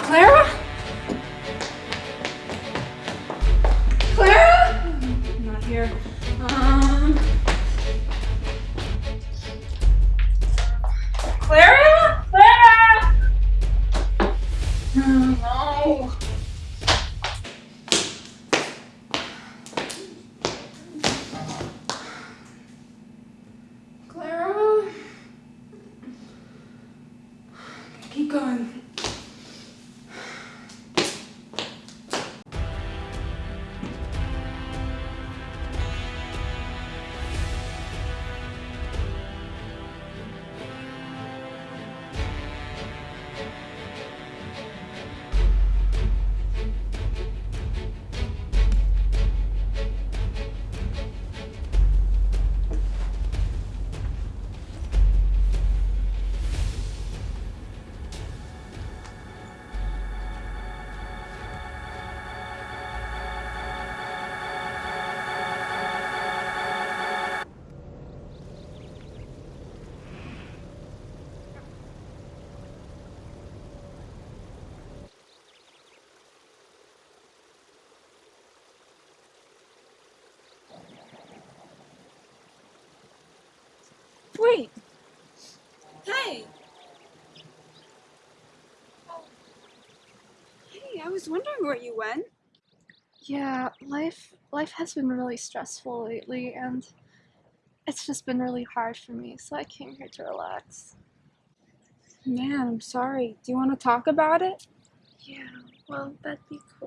Clara? Clara? Not here. Um. Clara? Clara? Oh, no. keep going. Wait. Hey. Hey, I was wondering where you went. Yeah, life life has been really stressful lately and it's just been really hard for me, so I came here to relax. Man, I'm sorry. Do you want to talk about it? Yeah, well, that'd be cool.